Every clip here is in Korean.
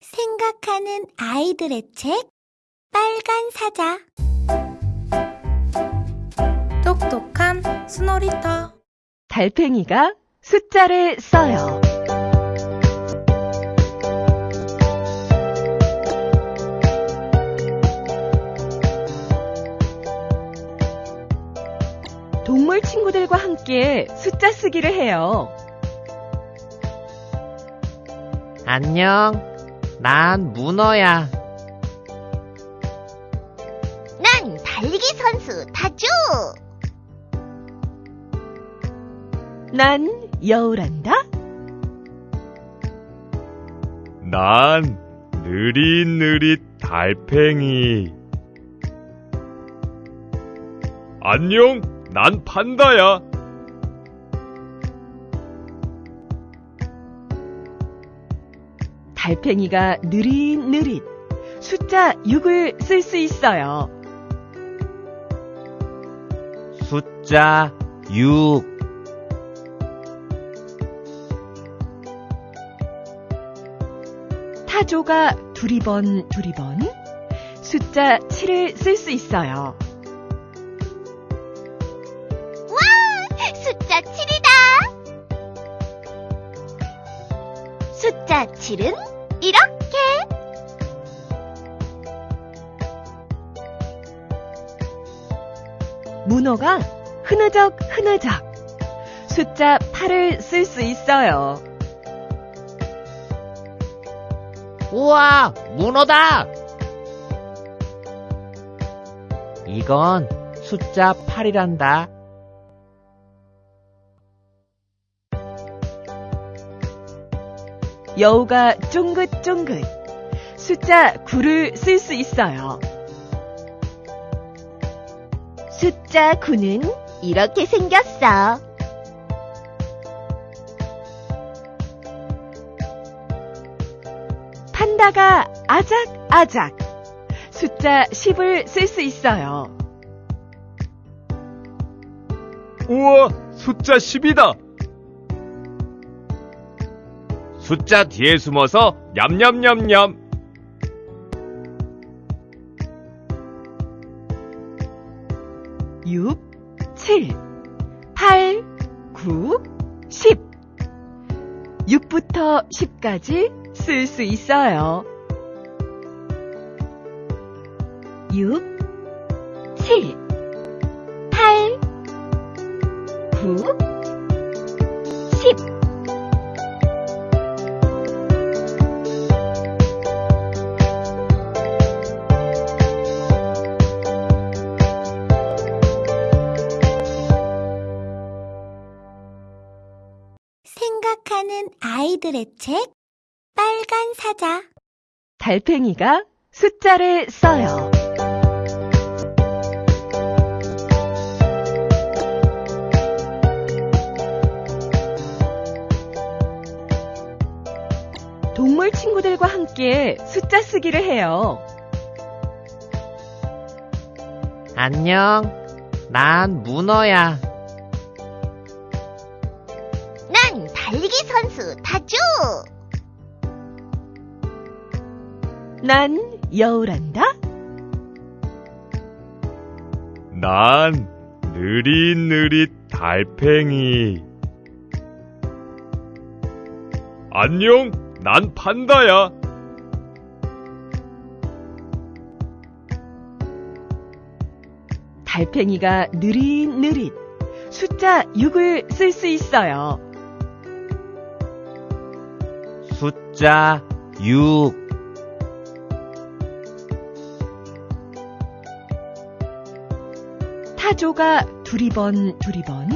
생각하는 아이들의 책 빨간 사자 똑똑한 스노리터 달팽이가 숫자를 써요. 동물 친구들과 함께 숫자 쓰기를 해요. 안녕. 난 문어야. 난 달리기 선수 다주. 난 여우란다. 난 느릿느릿 달팽이. 안녕, 난 판다야. 달팽이가 느릿느릿 숫자 6을 쓸 수 있어요. 숫자 6. 타조가 두리번 두리번 숫자 7을 쓸 수 있어요. 와, 숫자 7이다. 숫자 7은 이렇게. 문어가 흐느적 흐느적 숫자 8을 쓸 수 있어요. 우와, 문어다! 이건 숫자 8이란다. 여우가 쫑긋쫑긋 숫자 9를 쓸 수 있어요. 숫자 9는 이렇게 생겼어. 판다가 아작아작 숫자 10을 쓸 수 있어요. 우와, 숫자 10이다. 숫자 뒤에 숨어서 냠냠냠냠. 육, 칠, 팔, 구, 십. 6부터 10까지 쓸 수 있어요. 6, 7, 8, 9, 10. 아이들의 책 빨간 사자 달팽이가 숫자를 써요. 동물 친구들과 함께 숫자 쓰기를 해요. 안녕. 난 문어야. 난 여우란다. 난 느릿느릿 달팽이. 안녕, 난 판다야. 달팽이가 느릿느릿 숫자 6을 쓸 수 있어요. 숫자 6. 타조가 두리번 두리번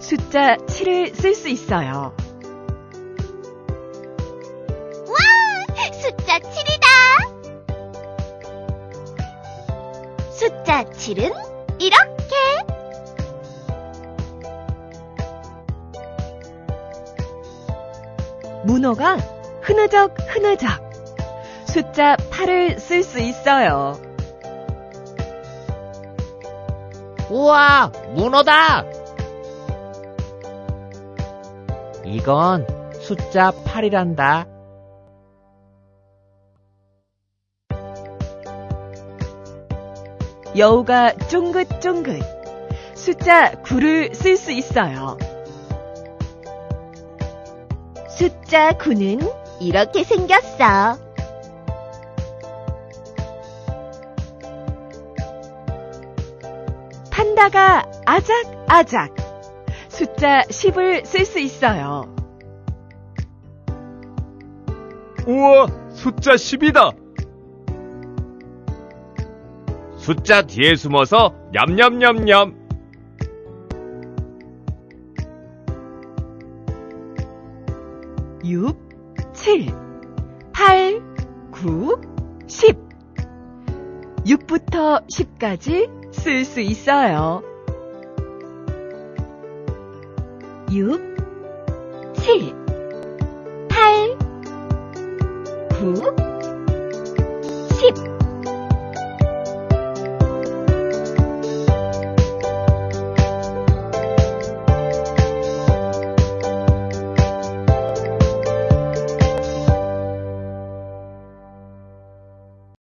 숫자 7을 쓸 수 있어요. 와, 숫자 7이다. 숫자 7은 이렇게. 문어가 흐느적 흐느적 숫자 8을 쓸 수 있어요. 우와, 문어다! 이건 숫자 8이란다. 여우가 쫑긋쫑긋 숫자 9를 쓸 수 있어요. 숫자 9는 이렇게 생겼어. 판다가 아작아작. 숫자 10을 쓸 수 있어요. 우와, 숫자 10이다. 숫자 뒤에 숨어서 냠냠냠냠. 육, 칠, 팔, 구, 십. 6부터 10까지 쓸 수 있어요. 6, 7, 8, 9, 10.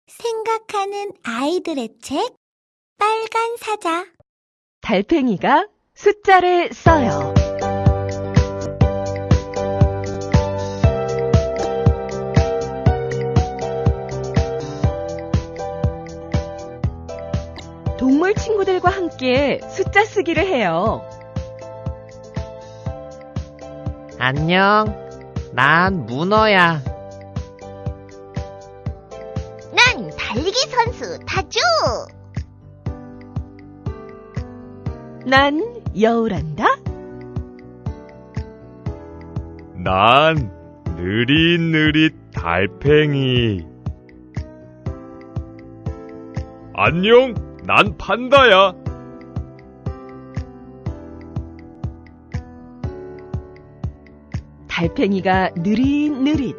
생각하는 아이들의 책 빨간 사자 달팽이가 숫자를 써요. 동물 친구들과 함께 숫자 쓰기를 해요. 안녕. 난 문어야. 난 달리기 선수 다주. 난 여우란다. 난 느릿느릿 달팽이. 안녕, 난 판다야. 달팽이가 느릿느릿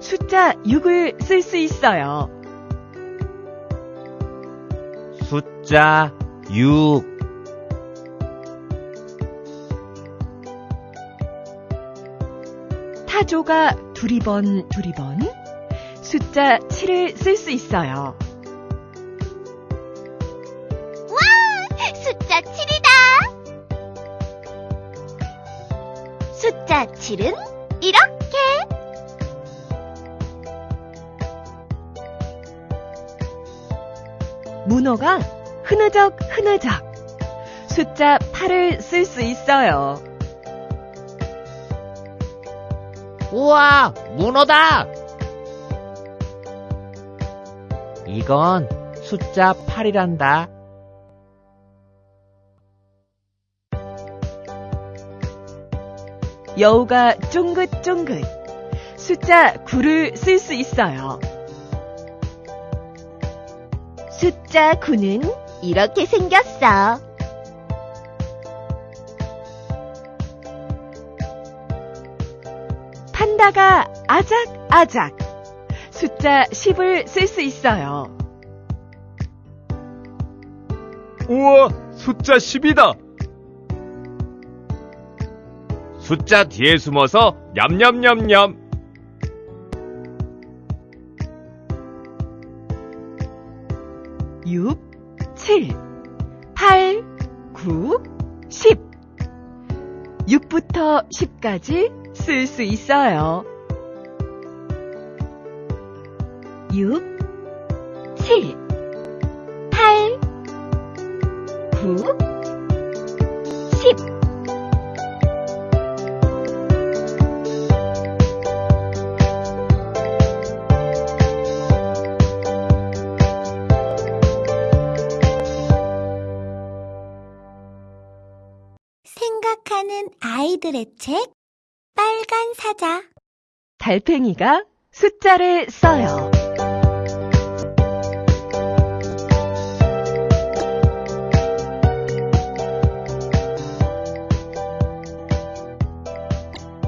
숫자 6을 쓸 수 있어요. 숫자 6. 타조가 두리번 두리번 숫자 7을 쓸 수 있어요. 와, 숫자 7이다. 숫자 7은 이렇게. 문어가 흐느적 흐느적 숫자 8을 쓸 수 있어요. 우와, 문어다! 이건 숫자 8이란다. 여우가 쫑긋쫑긋 숫자 9를 쓸 수 있어요. 숫자 9는 이렇게 생겼어. 판다가 아작아작 숫자 10을 쓸 수 있어요. 우와, 숫자 10이다. 숫자 뒤에 숨어서 냠냠냠냠. 육, 칠, 팔, 구, 십. 6부터 10까지 쓸 수 있어요. 6, 7, 8, 9, 10. 생각하는 아이들의 책 빨간 사자 달팽이가 숫자를 써요.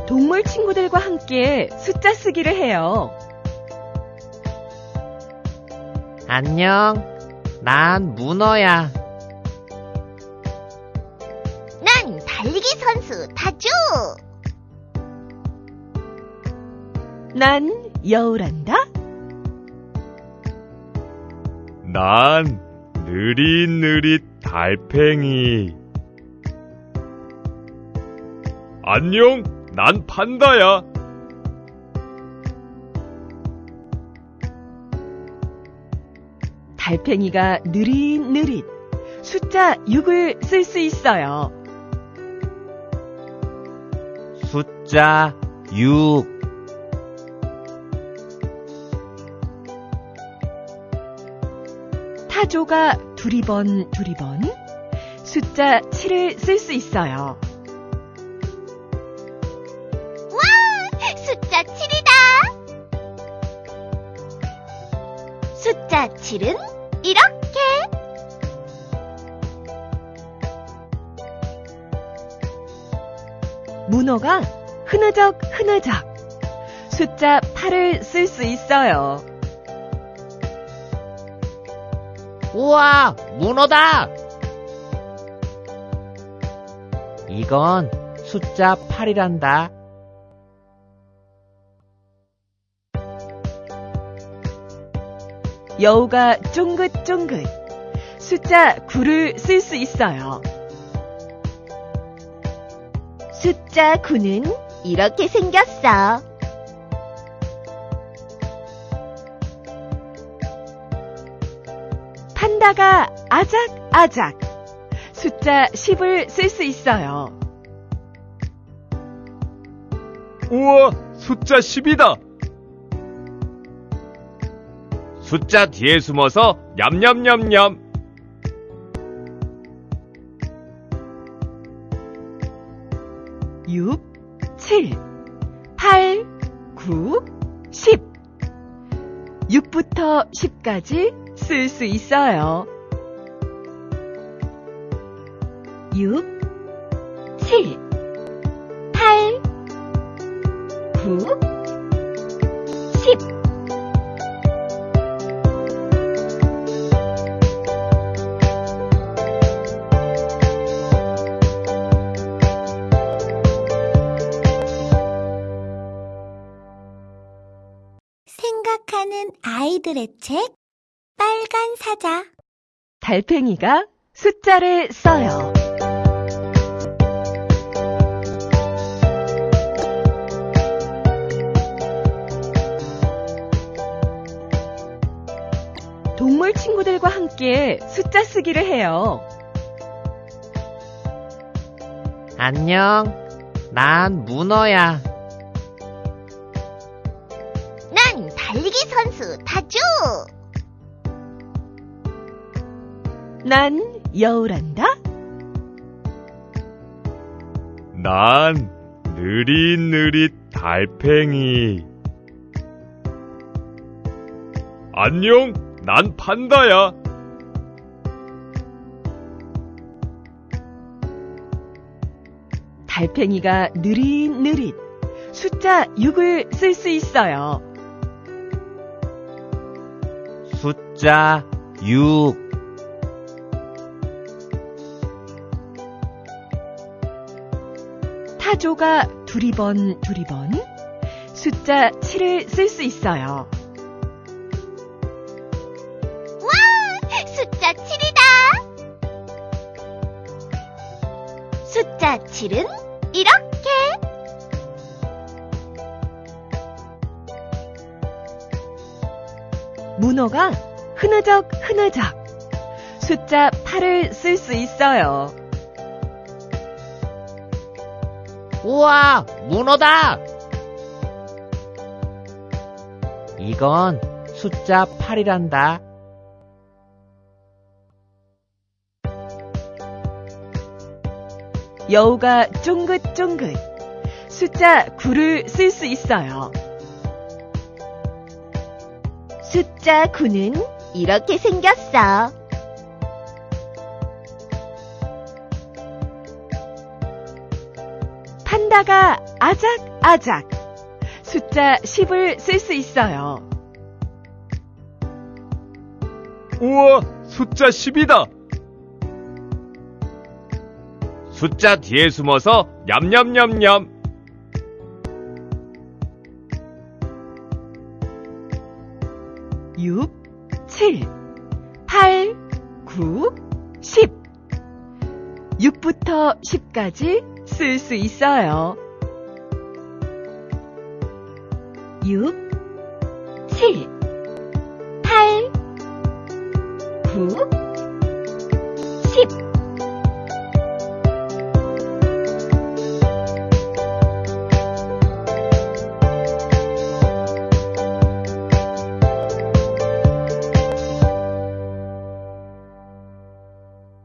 동물 친구들과 함께 숫자 쓰기를 해요. 안녕. 난 문어야. 난 달리기 선수 다주. 난 여우란다. 난 느릿느릿 달팽이. 안녕, 난 판다야. 달팽이가 느릿느릿 숫자 6을 쓸 수 있어요. 숫자 6. 타조가 두리번 두리번 숫자 7을 쓸 수 있어요. 숫자 7이다. 숫자 7은 이렇게. 문어가 흐느적 흐느적 숫자 8을 쓸 수 있어요. 우와, 문어다! 이건 숫자 8이란다. 여우가 쫑긋쫑긋 숫자 9를 쓸 수 있어요. 숫자 9는 이렇게 생겼어. 판다가 아작아작 숫자 10을 쓸 수 있어요. 우와, 숫자 10이다. 숫자 뒤에 숨어서 냠냠냠냠. 육, 칠, 팔, 구, 십. 6부터 10까지 쓸 수 있어요. 6, 7, 8, 9, 10. 생각하는 아이들의 책 빨간 사자 달팽이가 숫자를 써요. 동물 친구들과 함께 숫자 쓰기를 해요. 안녕, 난 문어야. 난 여우란다. 난 느릿느릿 달팽이. 안녕, 난 판다야. 달팽이가 느릿느릿 숫자 6을 쓸 수 있어요. 숫자 6. 타조가 두리번 두리번 숫자 7을 쓸 수 있어요. 숫자 7이다. 숫자 7은 이렇게. 문어가 흐느적 흐느적 숫자 8을 쓸 수 있어요. 우와, 문어다! 이건 숫자 8이란다. 여우가 쫑긋쫑긋 숫자 9를 쓸 수 있어요. 숫자 9는 이렇게 생겼어. 판다가 아작아작 숫자 10을 쓸 수 있어요. 우와, 숫자 10이다. 숫자 뒤에 숨어서 냠냠냠냠. 육, 칠, 팔, 9, 10. 6부터 10까지 쓸 수 있어요. 6, 7, 8, 9,